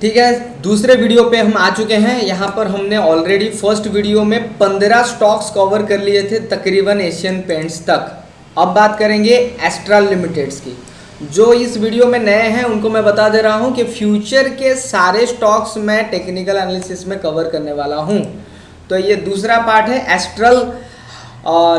ठीक है, दूसरे वीडियो पे हम आ चुके हैं। यहाँ पर हमने ऑलरेडी फ़र्स्ट वीडियो में पंद्रह स्टॉक्स कवर कर लिए थे तकरीबन एशियन पेंट्स तक। अब बात करेंगे एस्ट्रल लिमिटेड्स की। जो इस वीडियो में नए हैं, उनको मैं बता दे रहा हूँ कि फ्यूचर के सारे स्टॉक्स मैं टेक्निकल एनालिसिस में कवर करने वाला हूँ। तो ये दूसरा पार्ट है एस्ट्रल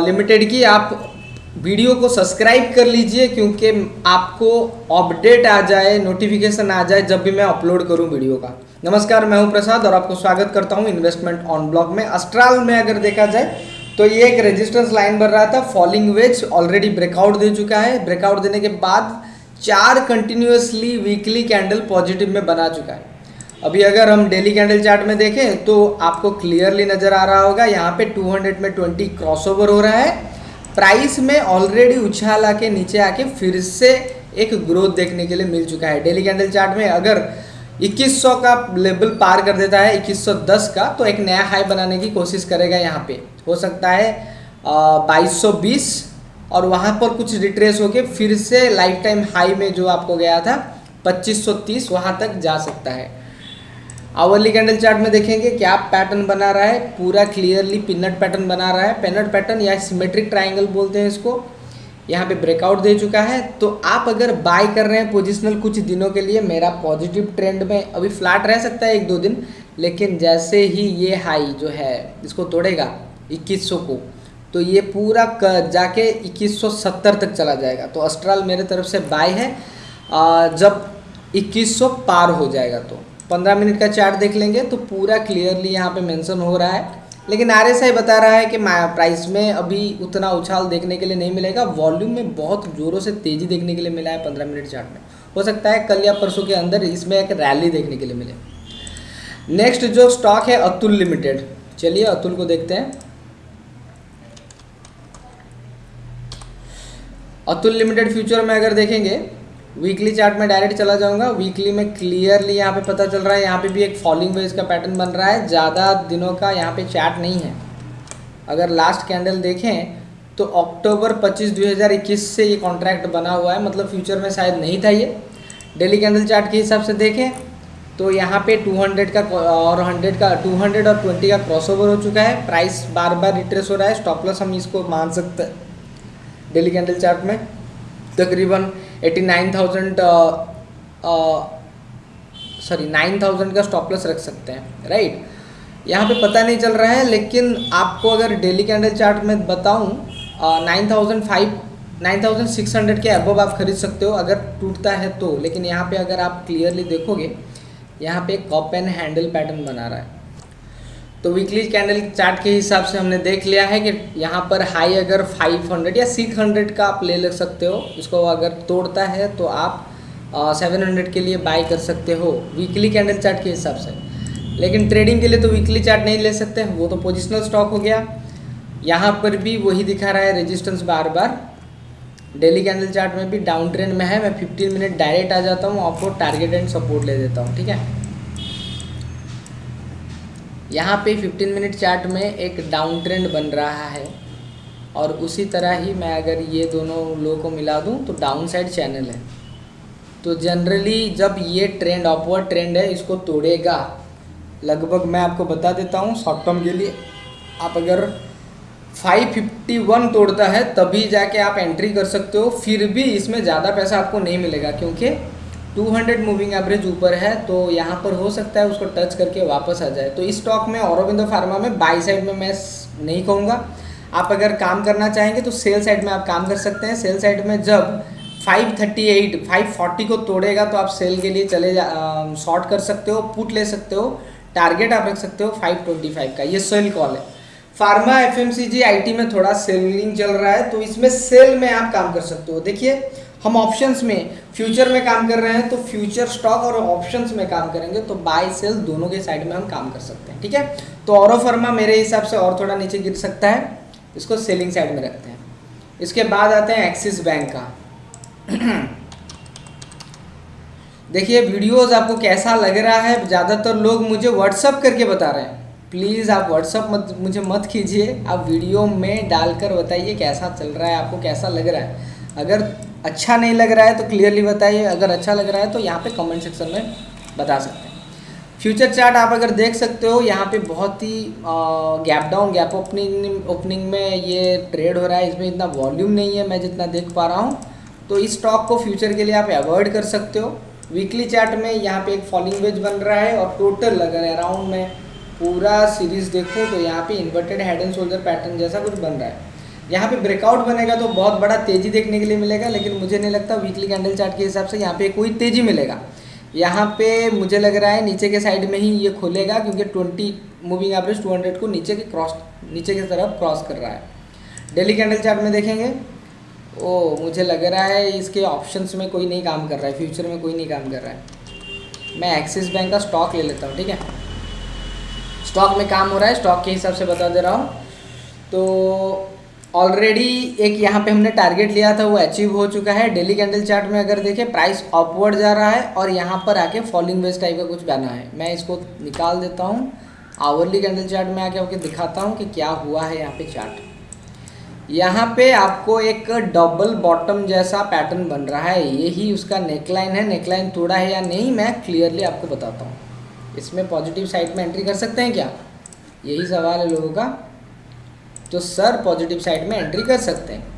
लिमिटेड की। आप वीडियो को सब्सक्राइब कर लीजिए, क्योंकि आपको अपडेट आ जाए नोटिफिकेशन आ जाए जब भी मैं अपलोड करूँ वीडियो का। नमस्कार, मैं हूँ प्रसाद और आपको स्वागत करता हूँ इन्वेस्टमेंट ऑन ब्लॉक में। अस्ट्राल में अगर देखा जाए तो ये एक रेजिस्टेंस लाइन बन रहा था फॉलिंग वेज ऑलरेडी ब्रेकआउट दे चुका है। ब्रेकआउट देने के बाद चार कंटिन्यूसली वीकली कैंडल पॉजिटिव में बना चुका है। अभी अगर हम डेली कैंडल चार्ट में देखें तो आपको क्लियरली नज़र आ रहा होगा, यहाँ पे 200 में 20 क्रॉसओवर हो रहा है। प्राइस में ऑलरेडी उछाल आके नीचे आके फिर से एक ग्रोथ देखने के लिए मिल चुका है। डेली कैंडल चार्ट में अगर 2100 का लेवल पार कर देता है 2110 का तो एक नया हाई बनाने की कोशिश करेगा यहाँ पे। हो सकता है बाईस और वहाँ पर कुछ रिट्रेस होके फिर से लाइफ टाइम हाई में जो आपको गया था 2530 वहाँ तक जा सकता है। आवरली कैंडल चार्ट में देखेंगे क्या पैटर्न बना रहा है, पूरा क्लियरली पिनट पैटर्न बना रहा है। पेनट पैटर्न या सिमेट्रिक ट्राइंगल बोलते हैं इसको। यहाँ पे ब्रेकआउट दे चुका है। तो आप अगर बाय कर रहे हैं पोजिशनल कुछ दिनों के लिए, मेरा पॉजिटिव ट्रेंड में अभी फ्लैट रह सकता है एक दो दिन, लेकिन जैसे ही ये हाई जो है, इसको तोड़ेगा 2100 को तो ये पूरा जाके 2170 तक चला जाएगा। तो अस्ट्राल मेरे तरफ़ से बाय है। जब 2100 पार हो जाएगा तो। पंद्रह मिनट का चार्ट देख लेंगे तो पूरा क्लियरली यहाँ पे मेंशन हो रहा है। लेकिन आर एस आई बता रहा है कि प्राइस में अभी उतना उछाल देखने के लिए नहीं मिलेगा। वॉल्यूम में बहुत ज़ोरों से तेज़ी देखने के लिए मिला है पंद्रह मिनट चार्ट में। हो सकता है कल या परसों के अंदर इसमें एक रैली देखने के लिए मिले। नेक्स्ट जो स्टॉक है अतुल लिमिटेड चलिए अतुल को देखते हैं। अतुल लिमिटेड फ्यूचर में अगर देखेंगे वीकली चार्ट में डायरेक्ट चला जाऊँगा। वीकली में क्लियरली यहाँ पे पता चल रहा है, यहाँ पे भी एक फॉलिंग वेज का पैटर्न बन रहा है। ज़्यादा दिनों का यहाँ पे चार्ट नहीं है। अगर लास्ट कैंडल देखें तो अक्टूबर 25 2021 से ये कॉन्ट्रैक्ट बना हुआ है। मतलब फ्यूचर में शायद नहीं था ये। डेली कैंडल चार्ट के हिसाब से देखें तो यहाँ पे 200 का, और 100 का 200 और 20 का क्रॉसओवर हो चुका है। प्राइस बार बार रिट्रेस हो रहा है। स्टॉप लॉस हम इसको मान सकते हैं। डेली कैंडल चार्ट में तकरीबन eighty nine thousand sorry nine thousand का स्टॉपलेस रख सकते हैं राइट यहाँ पे पता नहीं चल रहा है, लेकिन आपको अगर डेली कैंडल चार्ट में बताऊँ nine thousand five, nine thousand six hundred के अबव आप खरीद सकते हो, अगर टूटता है तो। लेकिन यहाँ पे अगर आप क्लियरली देखोगे, यहाँ पे कॉप एंड हैंडल पैटर्न बना रहा है। तो वीकली कैंडल चार्ट के हिसाब से हमने देख लिया है कि यहाँ पर हाई अगर 500 या 600 का आप ले ले सकते हो, इसको अगर तोड़ता है तो आप सेवन हंड्रेड के लिए बाई कर सकते हो वीकली कैंडल चार्ट के हिसाब से। लेकिन ट्रेडिंग के लिए तो वीकली चार्ट नहीं ले सकते, वो तो पोजिशनल स्टॉक हो गया। यहाँ पर भी वही दिखा रहा है रेजिस्टेंस बार बार डेली कैंडल चार्ट में भी डाउन ट्रेंड में है, मैं 15 मिनट डायरेक्ट आ जाता हूँ, आपको टारगेट एंड सपोर्ट ले देता हूँ, ठीक है? यहाँ पे 15 मिनट चार्ट में एक डाउन ट्रेंड बन रहा है। और उसी तरह ही मैं अगर ये दोनों लो को मिला दूँ तो डाउन साइड चैनल है। तो जनरली जब ये ट्रेंड अपवर्ड ट्रेंड है, इसको तोड़ेगा। लगभग मैं आपको बता देता हूँ शॉर्ट टर्म के लिए आप अगर 551 तोड़ता है, तभी जाके आप एंट्री कर सकते हो, फिर भी इसमें ज़्यादा पैसा आपको नहीं मिलेगा, क्योंकि 200 मूविंग एवरेज ऊपर है तो यहाँ पर हो सकता है उसको टच करके वापस आ जाए। तो इस स्टॉक में औरबिंदो फार्मा में बाई साइड में मैं नहीं कहूँगा। आप अगर काम करना चाहेंगे तो सेल साइड में आप काम कर सकते हैं। सेल साइड में जब 538 540 को तोड़ेगा तो आप सेल के लिए चले जा शॉर्ट कर सकते हो, पुट ले सकते हो, टारगेट आप रख सकते हो 525 का। ये सेल कॉल है। फार्मा एफ़ एम में थोड़ा सेलिंग चल रहा है तो इसमें सेल में आप काम कर सकते हो। देखिए हम ऑप्शंस में फ्यूचर में काम कर रहे हैं तो फ्यूचर स्टॉक और ऑप्शंस में काम करेंगे तो बाय सेल दोनों के साइड में हम काम कर सकते हैं, ठीक है? तो और फर्मा मेरे हिसाब से और थोड़ा नीचे गिर सकता है, इसको सेलिंग साइड में रखते हैं। इसके बाद आते हैं एक्सिस बैंक का। देखिए वीडियोस आपको कैसा लग रहा है? ज़्यादातर लोग मुझे व्हाट्सअप करके बता रहे हैं। प्लीज़ आप व्हाट्सअप मत, मुझे मत कीजिए। आप वीडियो में डालकर बताइए कैसा चल रहा है, आपको कैसा लग रहा है। अगर अच्छा नहीं लग रहा है तो क्लियरली बताइए, अगर अच्छा लग रहा है तो यहाँ पे कमेंट सेक्शन में बता सकते हैं। फ्यूचर चार्ट आप अगर देख सकते हो, यहाँ पे बहुत ही gap down gap opening opening में ये ट्रेड हो रहा है, इसमें इतना वॉल्यूम नहीं है, मैं जितना देख पा रहा हूँ। तो इस स्टॉक को फ्यूचर के लिए आप अवॉइड कर सकते हो। वीकली चार्ट में यहाँ पे एक फॉलिंग वेज बन रहा है और टोटल अगर अराउंड में पूरा सीरीज़ देखूँ तो यहाँ पे inverted head and shoulder pattern जैसा कुछ बन रहा है। यहाँ पे ब्रेकआउट बनेगा तो बहुत बड़ा तेज़ी देखने के लिए मिलेगा, लेकिन मुझे नहीं लगता वीकली कैंडल चार्ट के हिसाब से यहाँ पे कोई तेज़ी मिलेगा। यहाँ पे मुझे लग रहा है नीचे के साइड में ही ये खोलेगा, क्योंकि twenty moving average two hundred को नीचे के क्रॉस नीचे की तरफ़ क्रॉस कर रहा है। डेली कैंडल चार्ट में देखेंगे। ओ, मुझे लग रहा है इसके ऑप्शंस में कोई नहीं काम कर रहा है फ्यूचर में कोई नहीं काम कर रहा है। मैं एक्सिस बैंक का स्टॉक ले लेता हूँ, ठीक है? स्टॉक में काम हो रहा है स्टॉक के हिसाब से बता दे रहा हूँ। तो ऑलरेडी एक यहाँ पे हमने टारगेट लिया था, वो अचीव हो चुका है। डेली कैंडल चार्ट में अगर देखें प्राइस अपवर्ड जा रहा है और यहाँ पर आके फॉलिंग वेज टाइप का कुछ बना है। मैं इसको निकाल देता हूँ। आवरली कैंडल चार्ट में आके आपको दिखाता हूँ कि क्या हुआ है यहाँ पे चार्ट यहाँ पे आपको एक डबल बॉटम जैसा पैटर्न बन रहा है। यही उसका नेकलाइन है। नेकलाइन थोड़ा है या नहीं, मैं क्लियरली आपको बताता हूँ। इसमें पॉजिटिव साइड में एंट्री कर सकते हैं क्या? यही सवाल है लोगों का। तो सर पॉजिटिव साइड में एंट्री कर सकते हैं।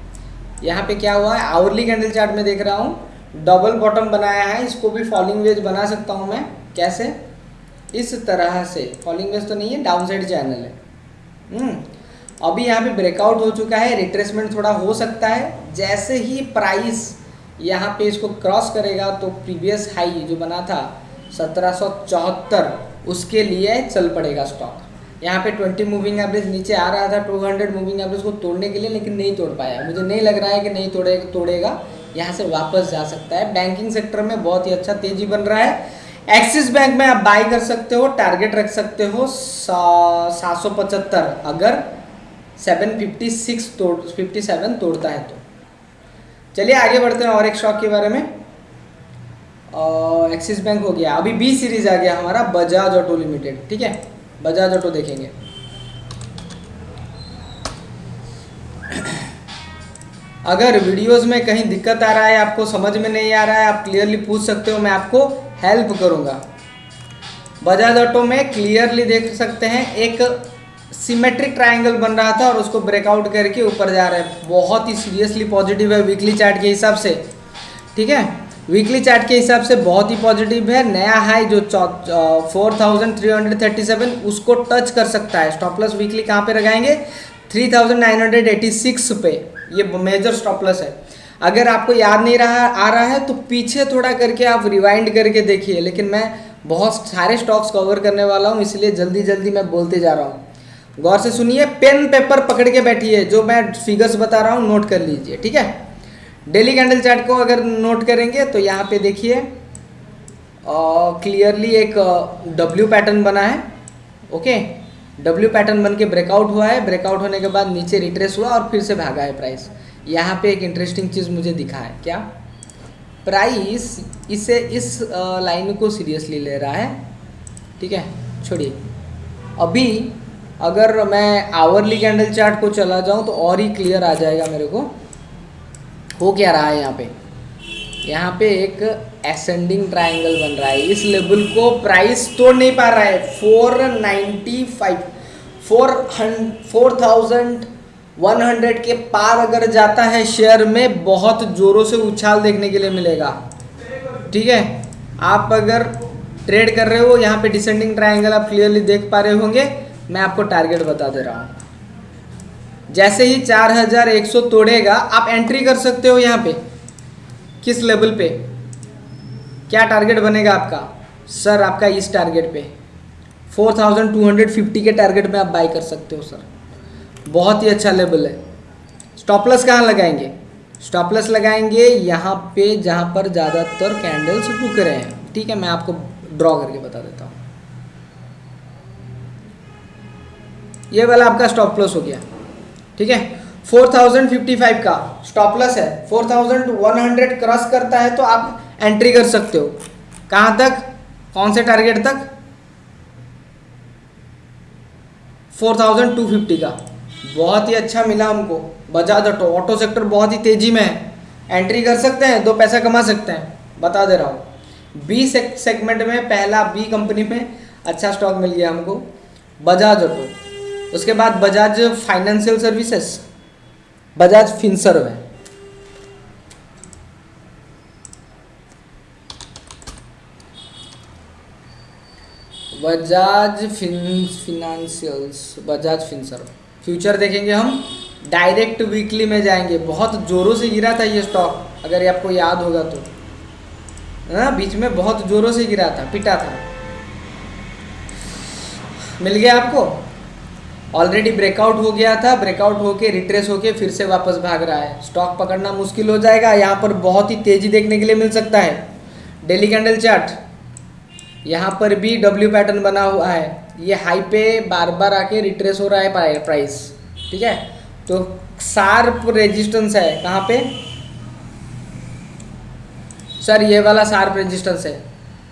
यहाँ पे क्या हुआ है? आवरली कैंडल चार्ट में देख रहा हूँ। डबल बॉटम बनाया है। इसको भी फॉलिंग वेज बना सकता हूँ मैं। कैसे? इस तरह से। फॉलिंग वेज तो नहीं है डाउन साइड चैनल है। हम्म, अभी यहाँ पे ब्रेकआउट हो चुका है। रिट्रेसमेंट थोड़ा हो सकता है। जैसे ही प्राइस यहाँ पे इसको क्रॉस करेगा तो प्रीवियस हाई जो बना था सत्रह सौ चौहत्तर उसके लिए चल पड़ेगा स्टॉक यहाँ पे 20 मूविंग एवरेज नीचे आ रहा था 200 मूविंग एवरेज को तोड़ने के लिए, लेकिन नहीं तोड़ पाया। मुझे नहीं लग रहा है कि नहीं तोड़े, तोड़ेगा। यहाँ से वापस जा सकता है। बैंकिंग सेक्टर में बहुत ही अच्छा तेज़ी बन रहा है। एक्सिस बैंक में आप बाई कर सकते हो टारगेट रख सकते हो सात सौ पचहत्तर। अगर 756 तोड़ 57 तोड़ता है तो। चलिए आगे बढ़ते हैं और एक स्टॉक के बारे में। एक्सिस बैंक हो गया। अभी बी सीरीज़ आ गया हमारा बजाज ऑटो लिमिटेड ठीक है? बजाज ऑटो देखेंगे। अगर वीडियोस में कहीं दिक्कत आ रहा है, आपको समझ में नहीं आ रहा है, आप क्लियरली पूछ सकते हो, मैं आपको हेल्प करूँगा। बजाज ऑटो में क्लियरली देख सकते हैं, एक सिमेट्रिक ट्रायंगल बन रहा था और उसको ब्रेकआउट करके ऊपर जा रहा है। बहुत ही सीरियसली पॉजिटिव है वीकली चार्ट के हिसाब से। ठीक है? वीकली चार्ट के हिसाब से बहुत ही पॉजिटिव है। नया हाई जो four thousand three hundred thirty seven उसको टच कर सकता है। स्टॉप लॉस वीकली कहाँ पे लगाएँगे? Three thousand nine hundred eighty six पे। ये मेजर स्टॉप लॉस है। अगर आपको याद नहीं रहा, आ रहा है तो पीछे थोड़ा करके आप रिवाइंड करके देखिए। लेकिन मैं बहुत सारे स्टॉक्स कवर करने वाला हूँ, इसलिए जल्दी जल्दी मैं बोलते जा रहा हूँ। गौर से सुनिए पेन पेपर पकड़ के बैठिए। जो मैं फिगर्स बता रहा हूँ नोट कर लीजिए, ठीक है? डेली कैंडल चार्ट को अगर नोट करेंगे तो यहाँ पे देखिए क्लियरली एक डब्ल्यू पैटर्न बना है ओके डब्ल्यू पैटर्न बन के ब्रेकआउट हुआ है ब्रेकआउट होने के बाद नीचे रिट्रेस हुआ और फिर से भागा है प्राइस यहाँ पे एक इंटरेस्टिंग चीज़ मुझे दिखा है, क्या? प्राइस इसे इस लाइन को सीरियसली ले रहा है, ठीक है? छोड़िए. अभी अगर मैं आवरली कैंडल चार्ट को चला जाऊँ तो और ही क्लियर आ जाएगा मेरे को. हो क्या रहा है यहाँ पे? यहाँ पे एक एसेंडिंग ट्राइंगल बन रहा है। इस लेवल को प्राइस तोड़ नहीं पा रहा है। Four ninety five four four thousand one hundred के पार अगर जाता है शेयर में, बहुत ज़ोरों से उछाल देखने के लिए मिलेगा। ठीक है? आप अगर ट्रेड कर रहे हो, यहाँ पे डिसेंडिंग ट्राइंगल आप क्लियरली देख पा रहे होंगे। मैं आपको टारगेट बता दे रहा हूँ। जैसे ही 4100 तोड़ेगा, आप एंट्री कर सकते हो यहाँ पे। किस लेवल पे? क्या टारगेट बनेगा आपका? सर आपका इस टारगेट पे। 4250 के टारगेट में आप बाई कर सकते हो सर बहुत ही अच्छा लेवल है। स्टॉपलस कहाँ लगाएँगे? स्टॉपलस लगाएँगे यहाँ पे जहाँ पर ज़्यादातर कैंडल्स रुक रहे हैं। ठीक है, मैं आपको ड्रॉ करके बता देता हूँ। ये वाला आपका स्टॉप लॉस हो गया। ठीक है? 4055 का। स्टॉपलेस है। 4100 क्रॉस करता है तो आप एंट्री कर सकते हो। कहाँ तक? कौन से टारगेट तक? 4250 का। बहुत ही अच्छा मिला हमको। बजाज ऑटो ऑटो सेक्टर बहुत ही तेज़ी में है। एंट्री कर सकते हैं, दो पैसा कमा सकते हैं। बता दे रहा हूँ। बी सेगमेंट में, पहला बी कंपनी में अच्छा स्टॉक मिल गया हमको। बजाज ऑटो उसके बाद बजाज फाइनेंशियल सर्विसेज़, बजाज फिनसर्व है। Bajaj fin financials Bajaj Finserv. Future देखेंगे हम डायरेक्ट वीकली में जाएँगे। बहुत ज़ोरों से गिरा था ये स्टॉक अगर ये आपको याद होगा तो। हाँ बीच में बहुत ज़ोरों से गिरा था, पिटा था। मिल गया आपको? ऑलरेडी ब्रेकआउट हो गया था ब्रेकआउट होके रिट्रेस होके फिर से वापस भाग रहा है। स्टॉक पकड़ना मुश्किल हो जाएगा, यहाँ पर बहुत ही तेज़ी देखने के लिए मिल सकता है। डेली कैंडल चार्ट यहाँ पर भी डब्ल्यू पैटर्न बना हुआ है। ये हाई पे बार बार आके रिट्रेस हो रहा है प्राइस ठीक है? तो शार्प रेजिस्टेंस है, कहाँ पे? सर ये वाला शार्प रेजिस्टेंस है।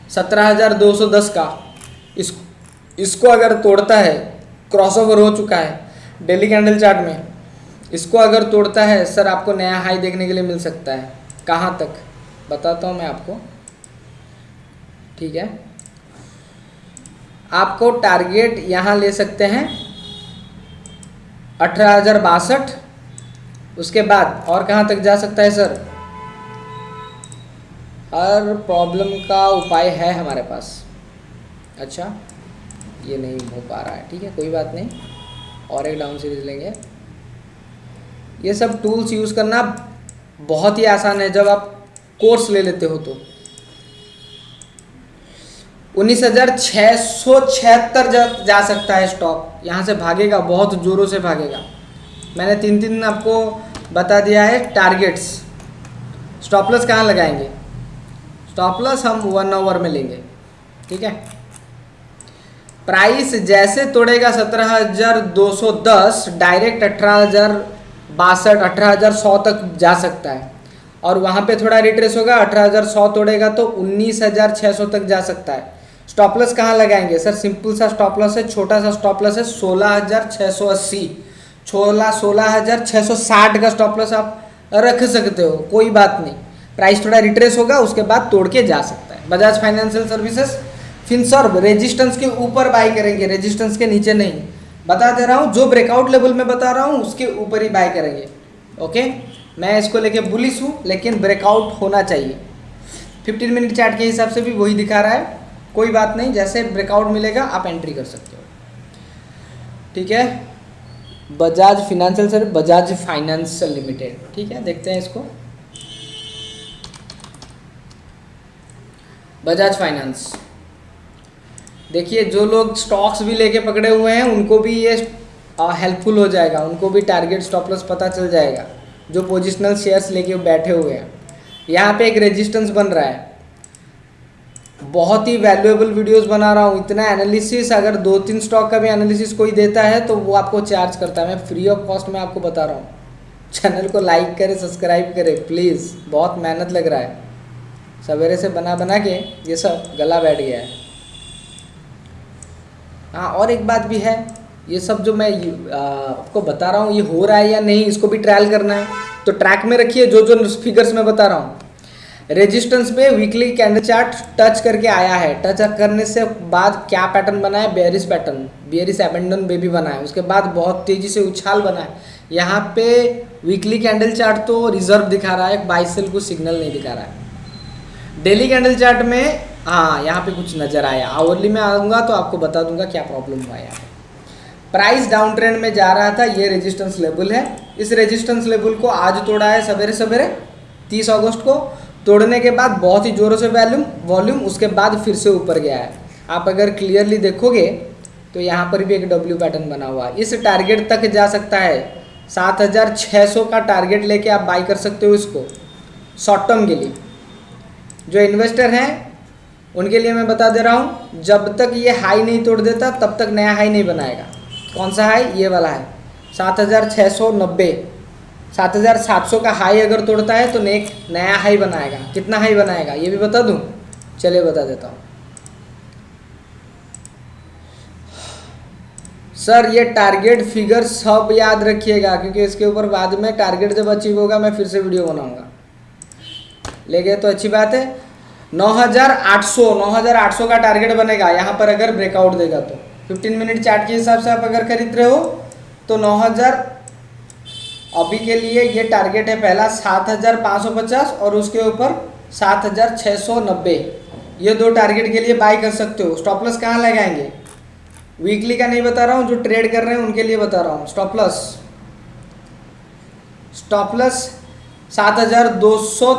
सत्रह हज़ार दो सौ दस का। इस, इसको अगर तोड़ता है क्रॉसओवर हो चुका है डेली कैंडल चार्ट में। इसको अगर तोड़ता है सर आपको नया हाई देखने के लिए मिल सकता है। कहाँ तक? बताता हूँ मैं आपको। ठीक है? आपको टारगेट यहाँ ले सकते हैं, अठारह उसके बाद और कहाँ तक जा सकता है सर हर प्रॉब्लम का उपाय है हमारे पास। अच्छा? ये नहीं हो पा रहा है, ठीक है? कोई बात नहीं। और एक डाउन सीरीज़ लेंगे। ये सब टूल्स यूज़ करना बहुत ही आसान है, जब आप कोर्स ले लेते हो तो। उन्नीस हज़ार छः सौ छिहत्तर जा सकता है स्टॉक यहाँ से भागेगा, बहुत ज़ोरों से भागेगा। मैंने तीन तीन आपको बता दिया है टारगेट्स स्टॉपलस कहाँ लगाएँगे? स्टॉपलस हम वन आवर में लेंगे, ठीक है? प्राइस जैसे तोड़ेगा सत्रह हज़ार दो सौ दस, डायरेक्ट अठारह हज़ार बासठ, अठारह हज़ार सौ तक जा सकता है। और वहाँ पे थोड़ा रिट्रेस होगा, अठारह हज़ार सौ तोड़ेगा तो उन्नीस हज़ार छः सौ तक जा सकता है। स्टॉपलस कहाँ लगाएँगे? सर, सिंपल सा स्टॉपलस है, छोटा सा स्टॉपलस है, सोलह हज़ार छः सौ अस्सी। सोलह सोलह हज़ार छः सौ साठ का स्टॉपलस आप रख सकते हो, कोई बात नहीं। प्राइस थोड़ा रिट्रेस होगा, उसके बाद तोड़ के जा सकता है। Bajaj financial services Finserv resistance के ऊपर बाई करेंगे रेजिस्टेंस के नीचे नहीं। बता दे रहा हूँ, जो ब्रेकआउट लेवल में बता रहा हूँ, उसके ऊपर ही बाय करेंगे। ओके मैं इसको लेके बुलिस हूँ, लेकिन ब्रेकआउट होना चाहिए। 15 मिनट चार्ट के हिसाब से भी वही दिखा रहा है। कोई बात नहीं, जैसे ब्रेकआउट मिलेगा, आप एंट्री कर सकते हो। ठीक है? Bajaj financial sir Bajaj financial limited ठीक है? देखते हैं इसको। बजाज फाइनेंस देखिए, जो लोग स्टॉक्स भी लेके पकड़े हुए हैं, उनको भी ये हेल्पफुल हो जाएगा। उनको भी टारगेट स्टॉप लॉस पता चल जाएगा, जो पोजिशनल शेयर्स लेके बैठे हुए हैं। यहाँ पे एक रेजिस्टेंस बन रहा है। बहुत ही वैल्यूएबल वीडियोस बना रहा हूँ। इतना एनालिसिस अगर दो तीन स्टॉक का भी एनालिसिस कोई देता है तो वो आपको चार्ज करता है। मैं फ्री ऑफ़ कॉस्ट में आपको बता रहा हूँ। चैनल को लाइक करें सब्सक्राइब करें प्लीज़ बहुत मेहनत लग रहा है। सवेरे से बना बना के ये सब गला बैठ गया है। हाँ और एक बात भी है, ये सब जो मैं आपको बता रहा हूँ, ये हो रहा है या नहीं, इसको भी ट्रायल करना है। तो ट्रैक में रखिए जो जो फिगर्स मैं बता रहा हूँ। रेजिस्टेंस पे वीकली कैंडल चार्ट टच करके आया है। टच करने से बाद क्या पैटर्न बना है? Bearish pattern bearish abandoned baby बना है। उसके बाद बहुत तेज़ी से उछाल बना है। यहाँ पे वीकली कैंडल चार्ट तो रिज़र्व दिखा रहा है बाइसल को सिग्नल नहीं दिखा रहा है। डेली कैंडल चार्ट में हाँ यहाँ पे कुछ नज़र आया। आवरली में आऊँगा तो आपको बता दूँगा क्या प्रॉब्लम हुआ यहाँ प्राइस डाउन ट्रेंड में जा रहा था, ये रेजिस्टेंस लेवल है। इस रेजिस्टेंस लेवल को आज तोड़ा है सवेरे सवेरे, तीस अगस्त को। तोड़ने के बाद बहुत ही ज़ोरों से वैल्यूम वॉल्यूम उसके बाद फिर से ऊपर गया है। आप अगर क्लियरली देखोगे तो यहाँ पर भी एक डब्ल्यू पैटर्न बना हुआ है। इस टारगेट तक जा सकता है। सात हज़ार छः सौ का टारगेट लेके आप बाई कर सकते हो इसको शॉर्ट टर्म के लिए। जो इन्वेस्टर हैं उनके लिए मैं बता दे रहा हूँ, जब तक ये हाई नहीं तोड़ देता, तब तक नया हाई नहीं बनाएगा। कौन सा हाई ये वाला है सात हज़ार छः सौ नब्बे। सात हज़ार सात सौ का हाई अगर तोड़ता है तो नेक नया हाई बनाएगा। कितना हाई बनाएगा? ये भी बता दूँ? चलिए बता देता हूँ। सर, ये टारगेट फिगर सब याद रखिएगा, क्योंकि इसके ऊपर बाद में टारगेट जब अचीव होगा, मैं फिर से वीडियो बनाऊँगा। ले गए तो अच्छी बात है। 9800 9800 का टारगेट बनेगा। यहाँ पर अगर ब्रेकआउट देगा तो। 15 मिनट चार्ट के हिसाब से आप अगर खरीद रहे हो तो 9000 अभी के लिए ये टारगेट है पहला 7550 और उसके ऊपर 7690 ये दो टारगेट के लिए बाय कर सकते हो। स्टॉप लॉस कहाँ लगाएँगे? वीकली का नहीं बता रहा हूँ, जो ट्रेड कर रहे हैं उनके लिए बता रहा हूँ। स्टॉप लॉस स्टॉप लॉस सात हज़ार दो सौ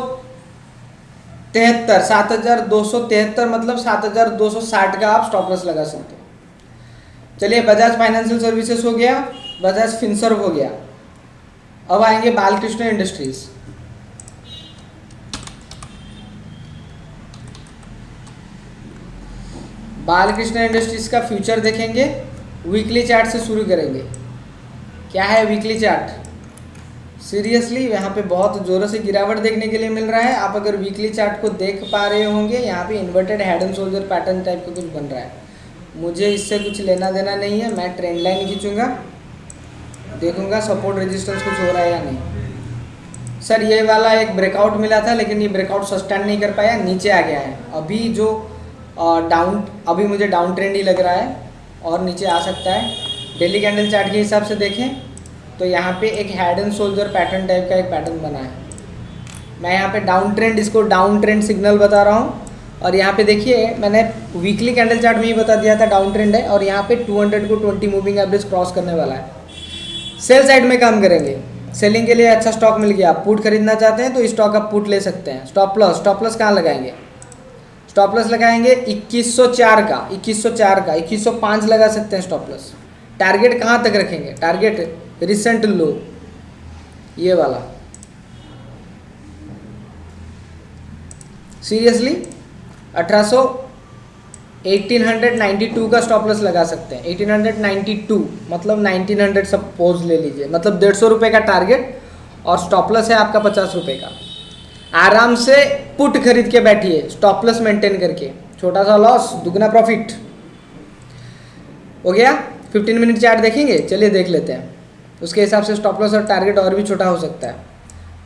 तिहत्तर, सात हज़ार दो सौ तिहत्तर मतलब सात हज़ार दो सौ साठ का आप स्टॉप लॉस लगा सकते हो। चलिए बजाज फाइनेंशियल सर्विसेज़ हो गया बजाज फिनसर्व हो गया। अब आएँगे बालकृष्ण इंडस्ट्रीज़ बालकृष्ण इंडस्ट्रीज़ का फ्यूचर देखेंगे वीकली चार्ट से शुरू करेंगे। क्या है वीकली चार्ट सीरियसली यहाँ पे बहुत ज़ोरों से गिरावट देखने के लिए मिल रहा है। आप अगर वीकली चार्ट को देख पा रहे होंगे, यहाँ पे inverted head and shoulder pattern type का कुछ बन रहा है। मुझे इससे कुछ लेना देना नहीं है, मैं ट्रेंड लाइन खींचूँगा। देखूँगा सपोर्ट रेजिस्टेंस कुछ हो रहा है या नहीं। सर, ये वाला एक ब्रेकआउट मिला था, लेकिन ये ब्रेकआउट सस्टेन नहीं कर पाया, नीचे आ गया है। अभी जो डाउन अभी मुझे डाउन ट्रेंड ही लग रहा है, और नीचे आ सकता है। डेली कैंडल चार्ट के हिसाब से देखें। तो यहाँ पे एक head and shoulder pattern type का एक पैटर्न बना है। मैं यहाँ पे डाउन ट्रेंड इसको डाउन ट्रेंड सिग्नल बता रहा हूँ। और यहाँ पे देखिए, मैंने वीकली कैंडल चार्ट में ही बता दिया था डाउन ट्रेंड है, और यहाँ पे 200 को 20 मूविंग एवरेज क्रॉस करने वाला है। सेल साइड में काम करेंगे। सेलिंग के लिए अच्छा स्टॉक मिल गया। पुट खरीदना चाहते हैं तो स्टॉक आप पुट ले सकते हैं। स्टॉप लॉस स्टॉप लॉस कहाँ लगाएँगे? स्टॉप लॉस लगाएँगे 2104 का। 2104 का। 2105 लगा सकते हैं स्टॉप लॉस टारगेट कहाँ तक रखेंगे? टारगेट रिसेंट लो ये वाला। सीरियसली 1800 1892 का स्टॉप लॉस लगा सकते हैं। 1892 मतलब 1900 सपोज़ ले लीजिए। मतलब डेढ़ सौ रुपये का टारगेट और स्टॉप लॉस है आपका पचास रुपये का। आराम से पुट खरीद के बैठिए स्टॉप लॉस मेंटेन करके। छोटा सा लॉस दुगना प्रॉफिट हो गया? 15 मिनट चार्ट देखेंगे? चलिए देख लेते हैं। उसके हिसाब से स्टॉप लॉस और टारगेट और भी छोटा हो सकता है।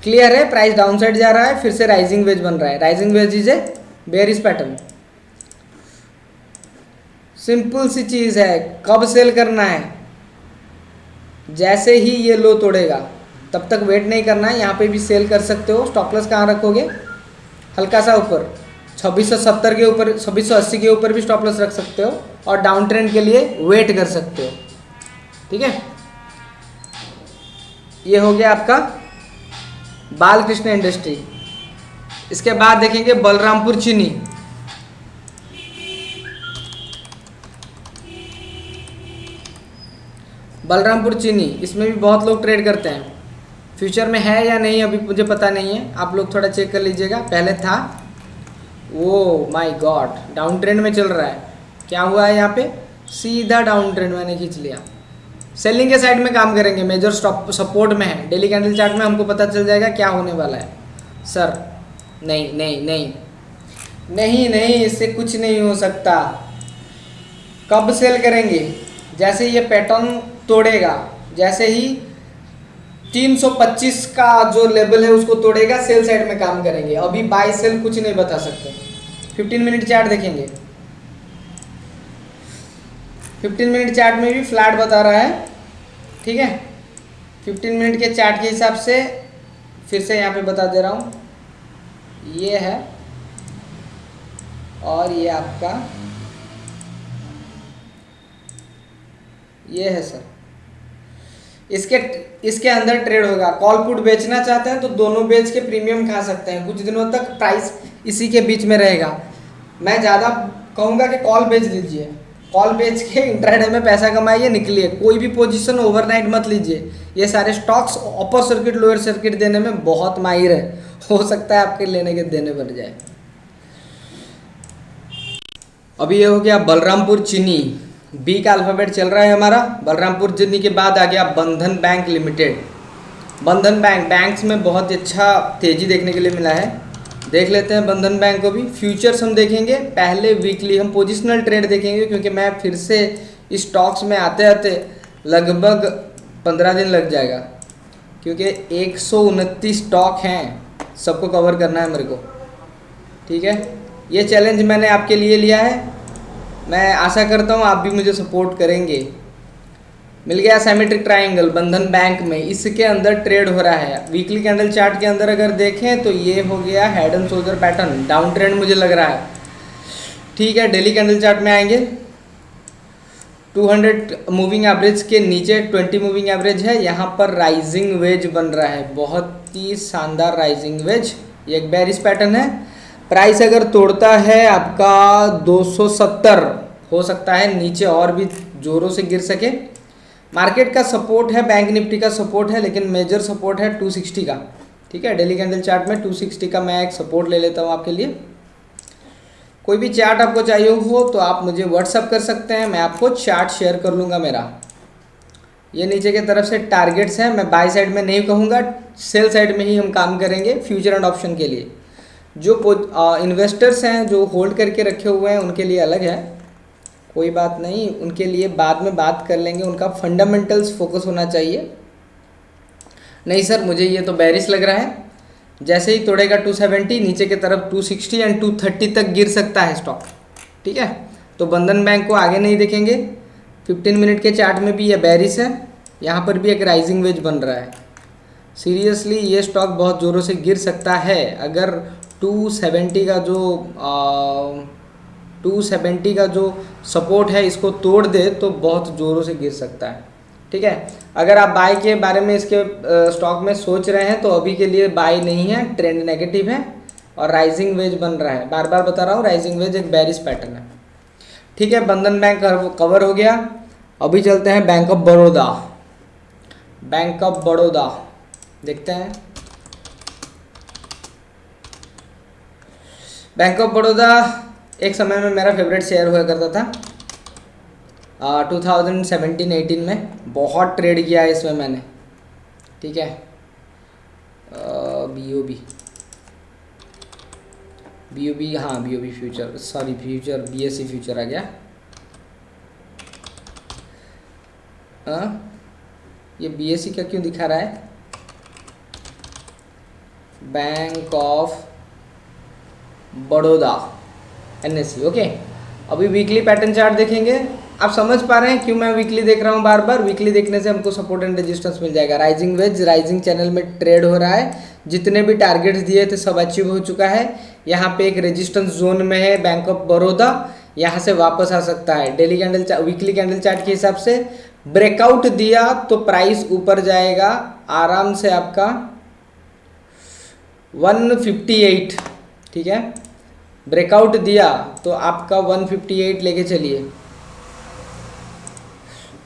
क्लियर है प्राइस डाउन साइड जा रहा है, फिर से राइजिंग वेज बन रहा है। Rising wedge is a bearish pattern simple सी चीज़ है, कब सेल करना है? जैसे ही ये लो तोड़ेगा, तब तक वेट नहीं करना है, यहाँ पे भी सेल कर सकते हो। स्टॉप लॉस कहाँ रखोगे? हल्का सा ऊपर 2670 के ऊपर 2680 के ऊपर भी स्टॉप लॉस रख सकते हो और डाउन ट्रेंड के लिए वेट कर सकते हो। ठीक है? ये हो गया आपका बालकृष्ण इंडस्ट्री। इसके बाद देखेंगे बलरामपुर चीनी। बलरामपुर चीनी, इसमें भी बहुत लोग ट्रेड करते हैं। फ्यूचर में है या नहीं, अभी मुझे पता नहीं है। आप लोग थोड़ा चेक कर लीजिएगा। पहले था। वो माय गॉड डाउन ट्रेंड में चल रहा है। क्या हुआ है यहाँ पे? सीधा डाउन ट्रेंड मैंने खींच लिया। सेलिंग के साइड में काम करेंगे मेजर स्टॉप सपोर्ट में है। डेली कैंडल चार्ट में हमको पता चल जाएगा क्या होने वाला है। सर नहीं नहीं नहीं। नहीं नहीं, इससे कुछ नहीं हो सकता। कब सेल करेंगे? जैसे ये पैटर्न तोड़ेगा, जैसे ही 325 का जो लेवल है उसको तोड़ेगा सेल साइड में काम करेंगे। अभी बाय सेल कुछ नहीं बता सकते। 15 मिनट चार्ट देखेंगे। 15 मिनट चार्ट में भी फ्लैट बता रहा है, ठीक है? 15 मिनट के चार्ट के हिसाब से फिर से यहाँ पे बता दे रहा हूँ। ये है और ये आपका, ये है सर। इसके इसके अंदर ट्रेड होगा। कॉल पुट बेचना चाहते हैं तो दोनों बेच के प्रीमियम खा सकते हैं। कुछ दिनों तक प्राइस इसी के बीच में रहेगा। मैं ज़्यादा कहूँगा कि कॉल बेच दीजिए कॉल बेच के इंट्राडे में पैसा कमाइए, निकलिए। कोई भी पोजीशन ओवरनाइट मत लीजिए। ये सारे stocks upper circuit lower circuit देने में बहुत माहिर है। हो सकता है आपके लेने के देने बन जाए। अभी ये हो गया बलरामपुर चीनी। बी का अल्फ़ाबेट चल रहा है हमारा। बलरामपुर चीनी के बाद आ गया Bandhan bank limited Bandhan bank banks में बहुत अच्छा तेज़ी देखने के लिए मिला है। देख लेते हैं बंधन बैंक को भी। फ्यूचर्स हम देखेंगे। पहले वीकली हम पोजिशनल ट्रेड देखेंगे, क्योंकि मैं फिर से स्टॉक्स में आते आते लगभग पंद्रह दिन लग जाएगा। क्योंकि एक सौ उनतीस स्टॉक हैं, सबको कवर करना है मेरे को। ठीक है? ये चैलेंज मैंने आपके लिए लिया है। मैं आशा करता हूँ आप भी मुझे सपोर्ट करेंगे। मिल गया सेमेट्रिक ट्राइंगल बंधन बैंक में। इसके अंदर ट्रेड हो रहा है। वीकली कैंडल चार्ट के अंदर अगर देखें तो ये हो गया head and shoulder pattern down trend मुझे लग रहा है। ठीक है डेली कैंडल चार्ट में आएँगे। 200 मूविंग एवरेज के नीचे 20 मूविंग एवरेज है। यहाँ पर राइजिंग वेज बन रहा है। बहुत ही शानदार राइजिंग वेज ये एक बैरिस पैटर्न है। प्राइस अगर तोड़ता है, आपका 270 हो सकता है नीचे और भी ज़ोरों से गिर सके। मार्केट का सपोर्ट है, बैंक निफ्टी का सपोर्ट है, लेकिन मेजर सपोर्ट है 260 का। ठीक है, डेली कैंडल चार्ट में 260 का मैं एक सपोर्ट ले लेता हूँ आपके लिए। कोई भी चार्ट आपको चाहिए हो तो आप मुझे व्हाट्सअप कर सकते हैं, मैं आपको चार्ट शेयर कर लूँगा मेरा। ये नीचे की तरफ़ से टारगेट्स हैं, मैं बाई साइड में नहीं कहूँगा सेल साइड में ही हम काम करेंगे फ्यूचर एंड ऑप्शन के लिए। जो इन्वेस्टर्स हैं, जो होल्ड करके रखे हुए हैं, उनके लिए अलग है। कोई बात नहीं उनके लिए बाद में बात कर लेंगे उनका फंडामेंटल्स फोकस होना चाहिए। नहीं सर मुझे ये तो बैरिस लग रहा है। जैसे ही तोड़ेगा 270 नीचे की तरफ़ 260 एंड 230 तक गिर सकता है स्टॉक ठीक है? तो बंधन बैंक को आगे नहीं देखेंगे। 15 मिनट के चार्ट में भी ये बैरिस है। यहाँ पर भी एक राइजिंग वेज बन रहा है। सीरियसली ये स्टॉक बहुत ज़ोरों से गिर सकता है। अगर 270 का जो आ, 270 का जो सपोर्ट है, इसको तोड़ दे तो बहुत ज़ोरों से गिर सकता है। ठीक है? अगर आप बाय के बारे में इसके स्टॉक में सोच रहे हैं तो अभी के लिए बाय नहीं है ट्रेंड नेगेटिव है और राइजिंग वेज बन रहा है। बार बार बता रहा हूँ राइजिंग वेज एक बैरिस पैटर्न है। ठीक है? बंधन बैंक कवर हो गया। अभी चलते हैं bank of Baroda bank of Baroda देखते हैं। बैंक ऑफ़ बड़ौदा एक समय में मेरा फेवरेट शेयर हुआ करता था। टू थाउज़ेंड सेवेंटीन एटीन में बहुत ट्रेड किया है इसमें मैंने। ठीक है? B O B B O B हाँ B O B future sorry future B S C future आ गया। आ, ये बी एस सी का क्यों दिखा रहा है? Bank of Baroda N okay अभी वीकली पैटर्न चार्ट देखेंगे। आप समझ पा रहे हैं क्यों मैं वीकली देख रहा हूँ बार बार? वीकली देखने से हमको सपोर्ट एंड रेजिस्टेंस मिल जाएगा। राइजिंग वेज राइजिंग चैनल में ट्रेड हो रहा है। जितने भी टारगेट्स दिए थे, सब अचीव हो चुका है। यहाँ पे एक रेजिस्टेंस जोन में है बैंक ऑफ़ बड़ौदा यहाँ से वापस आ सकता है। Daily candle weekly candle chart के हिसाब से ब्रेकआउट दिया तो प्राइस ऊपर जाएगा। आराम से आपका 158 ठीक है? ब्रेकआउट दिया तो आपका 158 लेके चलिए।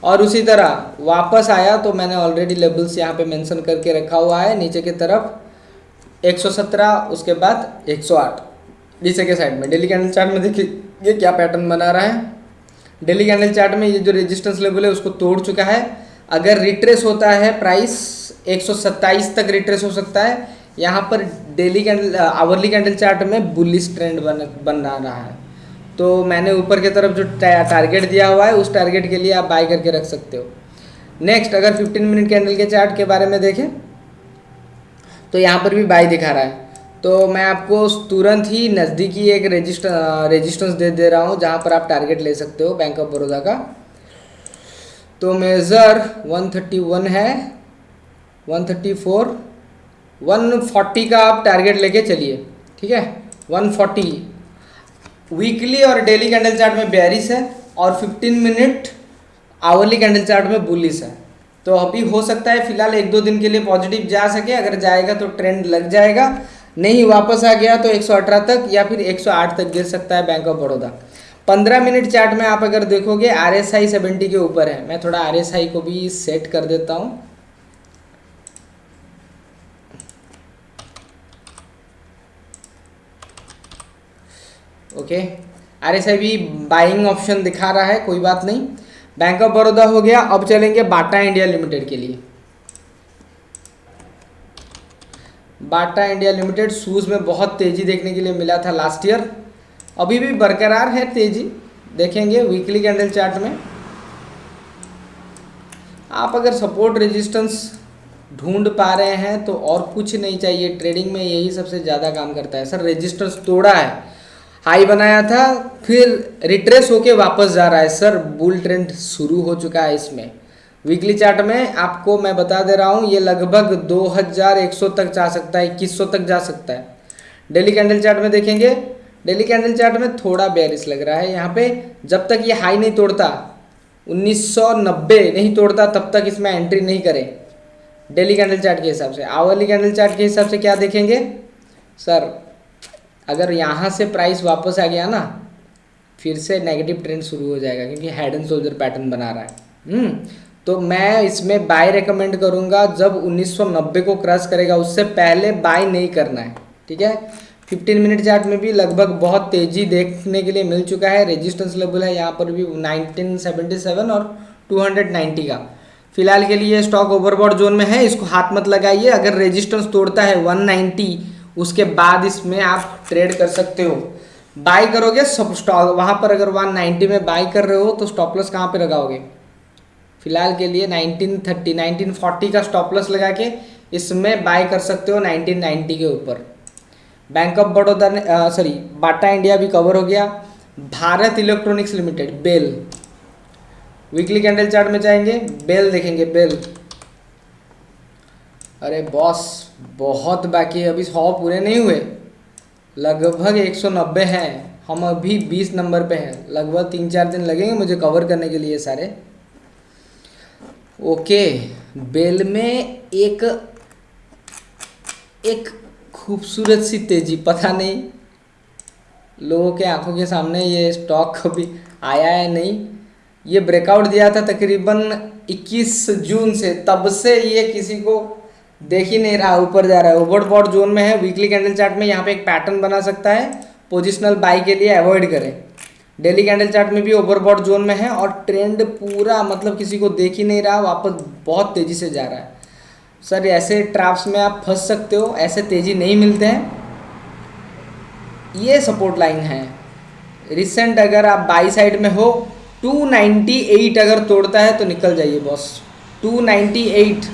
और उसी तरह, वापस आया तो मैंने ऑलरेडी लेबल्स यहाँ पे मेंशन करके रखा हुआ है, नीचे की तरफ़ 117 उसके बाद 108 नीचे के साइड में डेली कैंडल चार्ट में देखिए, ये क्या पैटर्न बना रहा है। डेली कैंडल चार्ट में ये जो रेजिस्टेंस लेवल है, उसको तोड़ चुका है। अगर रिट्रेस होता है प्राइस 127 तक रिट्रेस हो सकता है। यहाँ पर daily candle hourly candle chart में बुलिस ट्रेंड बन बन रहा है। तो मैंने ऊपर की तरफ़ जो टारगेट दिया हुआ है, उस टारगेट के लिए आप बाय करके रख सकते हो। नेक्स्ट अगर 15 मिनट कैंडल के चार्ट के बारे में देखें तो यहाँ पर भी बाय दिखा रहा है। तो मैं आपको तुरंत ही नज़दीकी एक रजिस्टर रेजिस्टेंस दे दे रहा हूँ, जहाँ पर आप टारगेट ले सकते हो बैंक ऑफ़ बड़ौदा का। तो मेज़र 131 है 134 140 का आप टारगेट लेके चलिए, ठीक है? 140 वीकली और डेली कैंडल चार्ट में बेरिस है और 15 मिनट आवरली कैंडल चार्ट में बुलिस है। तो अभी हो सकता है फ़िलहाल एक दो दिन के लिए पॉजिटिव जा सके, अगर जाएगा तो ट्रेंड लग जाएगा, नहीं वापस आ गया तो 118 तक या फिर 108 तक गिर सकता है bank of Baroda. 15 minute chart में आप अगर देखोगे, आर एस आई सेवेंटी के ऊपर है। मैं थोड़ा आर एस आई को भी सेट कर देता हूँ। ओके आर बाइंग ऑप्शन दिखा रहा है, कोई बात नहीं। बैंक ऑफ़ बड़ौदा हो गया, अब चलेंगे बाटा इंडिया लिमिटेड के लिए। बाटा इंडिया लिमिटेड शूज़ में बहुत तेज़ी देखने के लिए मिला था लास्ट ईयर अभी भी बरकरार है तेज़ी। देखेंगे वीकली कैंडल चार्ट में। आप अगर सपोर्ट रेजिस्टेंस ढूंढ पा रहे हैं तो और कुछ नहीं चाहिए। ट्रेडिंग में यही सबसे ज़्यादा काम करता है। सर रेजिस्टेंस तोड़ा है। हाई बनाया था, फिर रिट्रेस होके वापस जा रहा है। सर, बुल ट्रेंड शुरू हो चुका है इसमें। वीकली चार्ट में आपको मैं बता दे रहा हूँ, ये लगभग 2100 तक जा सकता है 2100 तक जा सकता है। डेली कैंडल चार्ट में देखेंगे, डेली कैंडल चार्ट में थोड़ा बेरिस लग रहा है। यहाँ पे जब तक ये हाई नहीं तोड़ता 1990 नहीं तोड़ता, तब तक इसमें एंट्री नहीं करें। डेली कैंडल चार्ट के हिसाब से, आवरली कैंडल चार्ट के हिसाब से क्या देखेंगे? सर अगर यहाँ से प्राइस वापस आ गया ना फिर से नेगेटिव ट्रेंड शुरू हो जाएगा क्योंकि हेड एंड शोल्डर पैटर्न बना रहा है। हम्म, तो मैं इसमें बाय रेकमेंड करूँगा जब 1990 को क्रॉस करेगा उससे पहले बाय नहीं करना है ठीक है? 15 मिनट चार्ट में भी लगभग बहुत तेज़ी देखने के लिए मिल चुका है रेजिस्टेंस लेवल है यहाँ पर भी 1977 और 290 का। फ़िलहाल के लिए स्टॉक ओवरबॉड जोन में है इसको हाथ मत लगाइए अगर रेजिस्टेंस तोड़ता है 190 उसके बाद इसमें आप ट्रेड कर सकते हो। बाय करोगे, सब स्टॉक वहाँ पर अगर 190 में बाय कर रहे हो तो स्टॉप लॉस कहाँ पे लगाओगे? फ़िलहाल के लिए 1930 1940 का स्टॉप लॉस लगा के इसमें बाय कर सकते हो 1990 के ऊपर। बैंक ऑफ़ बड़ौदा ने सॉरी बाटा इंडिया भी कवर हो गया। Bharat electronics limited BEL weekly candle chart में जाएँगे बेल देखेंगे बेल अरे बॉस, बहुत बाकी है। अभी सौ पूरे नहीं हुए। लगभग 190 हैं। हम अभी 20 नंबर पे हैं। लगभग तीन चार दिन लगेंगे मुझे कवर करने के लिए सारे। ओके, बेल में एक एक खूबसूरत सी तेज़ी, पता नहीं। लोगों के आँखों के सामने ये स्टॉक कभी आया है नहीं। ये ब्रेकआउट दिया था तकरीबन 21 जून से। तब से ये किसी को देख ही नहीं रहा, ऊपर जा रहा है। ओवरबॉट जोन में है वीकली कैंडल चार्ट में यहाँ पे एक पैटर्न बना सकता है। पोजिशनल बाई के लिए अवॉइड करें। डेली कैंडल चार्ट में भी ओवरबॉट जोन में है और ट्रेंड पूरा मतलब किसी को देख ही नहीं रहा, वापस बहुत तेज़ी से जा रहा है। सर ऐसे ट्रैप्स में आप फंस सकते हो, ऐसे तेज़ी नहीं मिलते हैं। ये सपोर्ट लाइन है। रिसेंट अगर आप बाई साइड में हो 298 अगर तोड़ता है तो निकल जाइए बॉस 298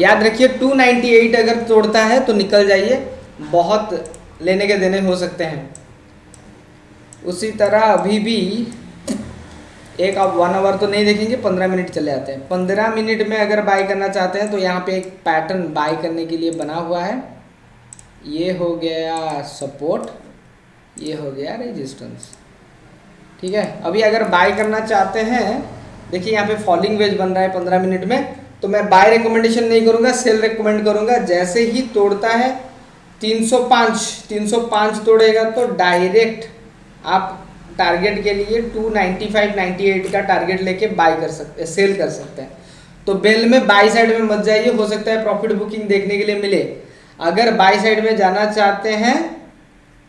याद रखिए 298 अगर तोड़ता है तो निकल जाइए। बहुत लेने के देने हो सकते हैं। उसी तरह अभी भी एक आप वन आवर तो नहीं देखेंगे, पंद्रह मिनट चले आते हैं। पंद्रह मिनट में अगर बाय करना चाहते हैं तो यहाँ पे एक पैटर्न बाय करने के लिए बना हुआ है। ये हो गया सपोर्ट ये हो गया रेजिस्टेंस ठीक है? अभी अगर बाय करना चाहते हैं, देखिए यहाँ पे फॉलिंग वेज बन रहा है पंद्रह मिनट में। तो मैं बाय रिकमेंडेशन नहीं करूँगा सेल रिकमेंड करूँगा। जैसे ही तोड़ता है 305 305 तोड़ेगा तो डायरेक्ट आप टारगेट के लिए 295 98 का टारगेट लेके बाय कर सकते हैं सेल कर सकते हैं। तो बेल में बाई साइड में मत जाइए, हो सकता है प्रॉफिट बुकिंग देखने के लिए मिले। अगर बाई साइड में जाना चाहते हैं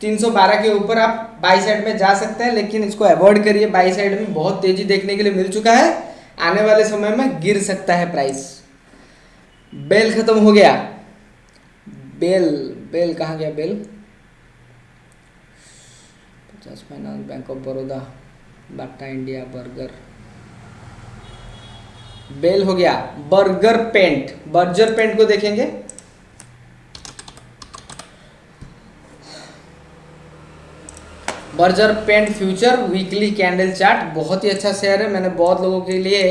312 के ऊपर आप बाई साइड में जा सकते हैं, लेकिन इसको अवॉइड करिए। बाई साइड में बहुत तेज़ी देखने के लिए मिल चुका है। आने वाले समय में गिर सकता है प्राइस बेल खत्म हो गया। बेल बेल कहाँ गया बेल? पचास finance bank of Baroda Bata India burger BEL हो गया। बर्गर पेंट बर्जर पेंट को देखेंगे। Berger paint future weekly candle chart. बहुत ही अच्छा शेयर है। मैंने बहुत लोगों के लिए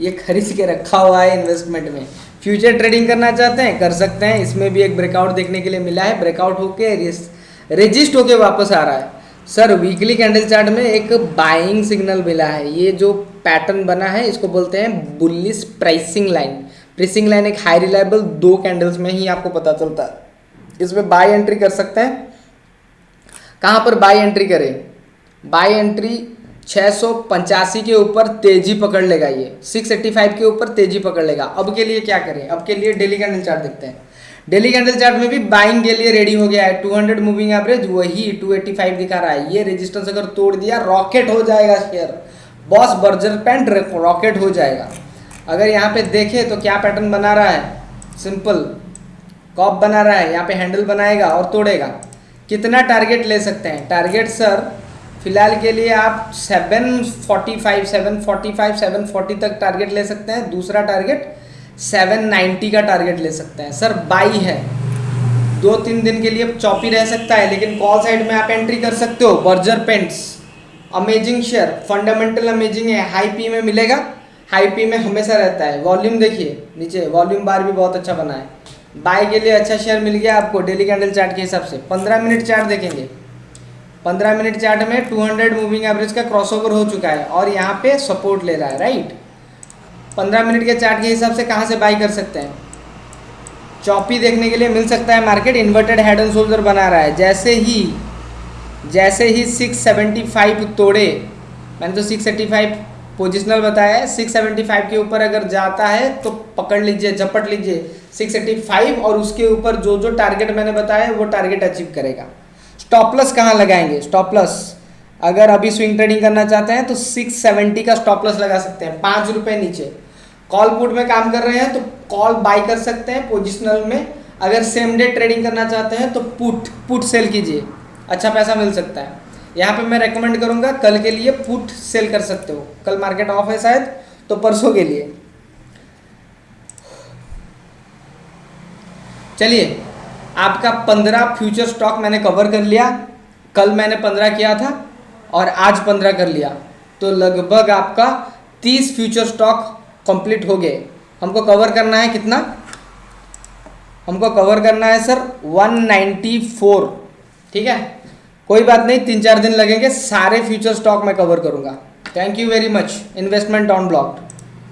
ये खरीद के रखा हुआ है इन्वेस्टमेंट में। फ्यूचर ट्रेडिंग करना चाहते हैं, कर सकते हैं। इसमें भी एक ब्रेकआउट देखने के लिए मिला है। ब्रेकआउट होके रजिस्ट होके वापस आ रहा है। सर वीकली कैंडल चार्ट में एक बाइंग सिग्नल मिला है। ये जो पैटर्न बना है, इसको बोलते हैं bullish pricing line pricing line एक हाई रिलायबल दो कैंडल्स में ही आपको पता चलता है। इसमें बाई एंट्री कर सकते हैं। कहाँ पर बाई एंट्री करें? बाई एंट्री छः के ऊपर तेज़ी पकड़ लेगा ये। 685 के ऊपर तेज़ी पकड़ लेगा। अब के लिए क्या करें? अब के लिए डेली कैंडल चार्ट देखते हैं। डेली कैंडल चार्ट में भी बाइंग के लिए रेडी हो गया है। 200 मूविंग एवरेज, वही 285 दिखा रहा है। ये रेजिस्टेंस अगर तोड़ दिया रॉकेट हो जाएगा share boss Berger paint rocket हो जाएगा। अगर यहाँ पे देखें तो क्या पैटर्न बना रहा है? सिंपल कॉप बना रहा है। यहाँ पे हैंडल बनाएगा और तोड़ेगा। कितना टारगेट ले सकते हैं? टारगेट सर फ़िलहाल के लिए आप 745 745 740 तक टारगेट ले सकते हैं। दूसरा टारगेट 790 का टारगेट ले सकते हैं। सर बाई है। दो तीन दिन के लिए चौपी रह सकता है, लेकिन कॉल साइड में आप एंट्री कर सकते हो। Berger paints amazing share fundamental amazing है। हाई पी में मिलेगा। हाई पी में हमेशा रहता है। वॉल्यूम देखिए, नीचे वॉल्यूम बार भी बहुत अच्छा बना है। बाय के लिए अच्छा शेयर मिल गया आपको डेली कैंडल चार्ट के हिसाब से। पंद्रह मिनट चार्ट देखेंगे। पंद्रह मिनट चार्ट में टू हंड्रेड मूविंग एवरेज का क्रॉसओवर हो चुका है और यहाँ पे सपोर्ट ले रहा है राइट पंद्रह मिनट के चार्ट के हिसाब से कहाँ से बाई कर सकते हैं? चौपी देखने के लिए मिल सकता है market inverted head and shoulder बना रहा है। जैसे ही जैसे ही 675 तोड़े, मैंने तो 685 पोजिशनल बताया है 675 के ऊपर अगर जाता है तो पकड़ लीजिए, झपट लीजिए 685 और उसके ऊपर जो जो टारगेट मैंने बताया वो टारगेट अचीव करेगा। स्टॉपलस कहाँ लगाएँगे? स्टॉपलस अगर अभी स्विंग ट्रेडिंग करना चाहते हैं तो 670 का स्टॉपलस लगा सकते हैं, पाँच रुपये नीचे। कॉल पुट में काम कर रहे हैं तो कॉल बाई कर सकते हैं पोजिशनल में। अगर सेम डे ट्रेडिंग करना चाहते हैं तो पुट पुट सेल कीजिए। अच्छा पैसा मिल सकता है। यहाँ पे मैं रेकमेंड करूँगा, कल के लिए पुट सेल कर सकते हो। कल मार्केट ऑफ़ है शायद तो परसों के लिए। चलिए, आपका पंद्रह फ्यूचर स्टॉक मैंने कवर कर लिया। कल मैंने पंद्रह किया था और आज पंद्रह कर लिया। तो लगभग आपका तीस फ्यूचर स्टॉक कंप्लीट हो गए। हमको कवर करना है कितना? हमको कवर करना है सर 194 ठीक है? कोई बात नहीं, तीन चार दिन लगेंगे, सारे फ्यूचर स्टॉक मैं कवर करूँगा। Thank you very much investment on block